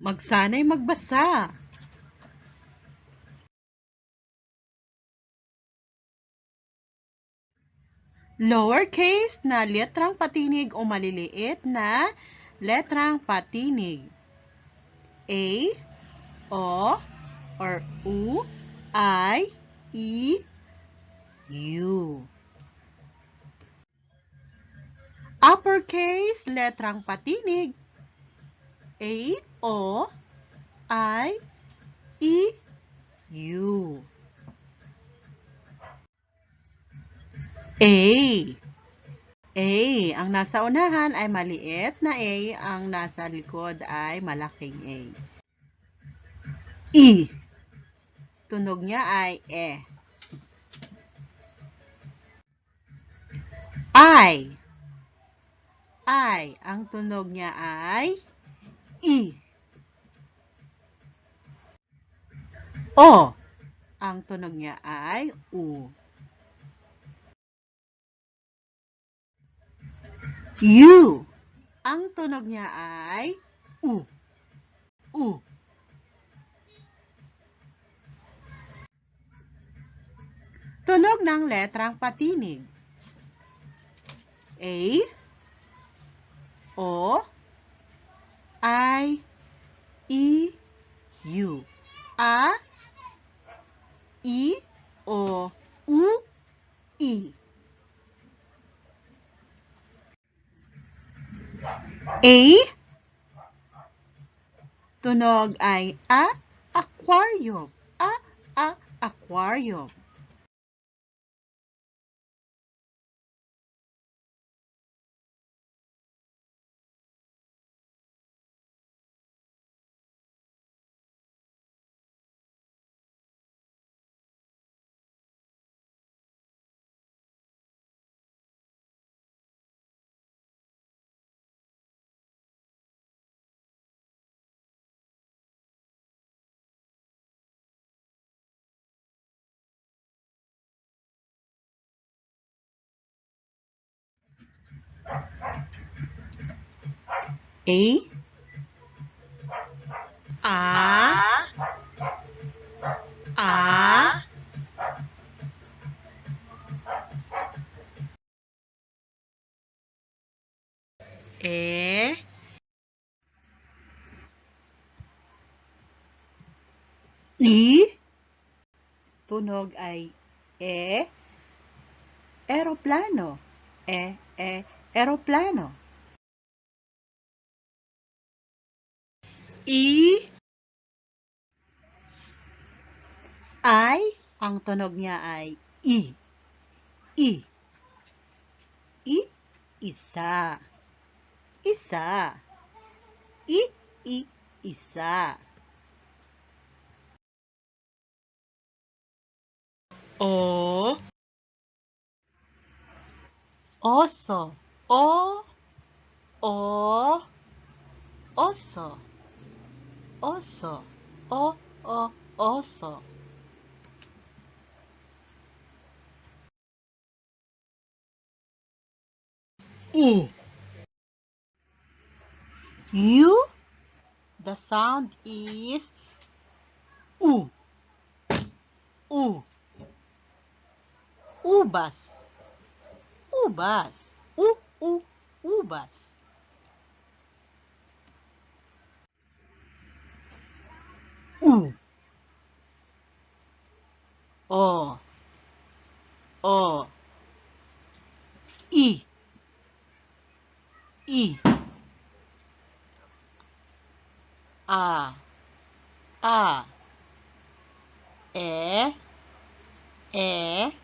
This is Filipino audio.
Magsanay magbasa. Lowercase na letrang patinig o maliliit na letrang patinig. A, O, or U, I, E, U. Uppercase letrang patinig. A, O, I, E, U. A. A. Ang nasa unahan ay maliit na A. Ang nasa likod ay malaking A. E. Tunog niya ay E. I. I. Ang tunog niya ay I. O. Ang tunog niya ay U. U. Ang tunog niya ay U. U. Tunog ng letrang patinig. A. O. I. E. U. A. I. O. U. A. Tunog ay a, aquarium. A, a, aquarium. A. A. A. E. I. Tunog ay E. Aeroplano. E, e, aeroplano. I. Ang tunog niya ay I. I. I, isa. Isa. I, i, isa. O. Oso. O. O. Oso. Oso. O, oh, o, oh, oso. U. U. The sound is U. U. Ubas. Ubas. U, u, ubas. U. O. O. I. I. A. A. E. E.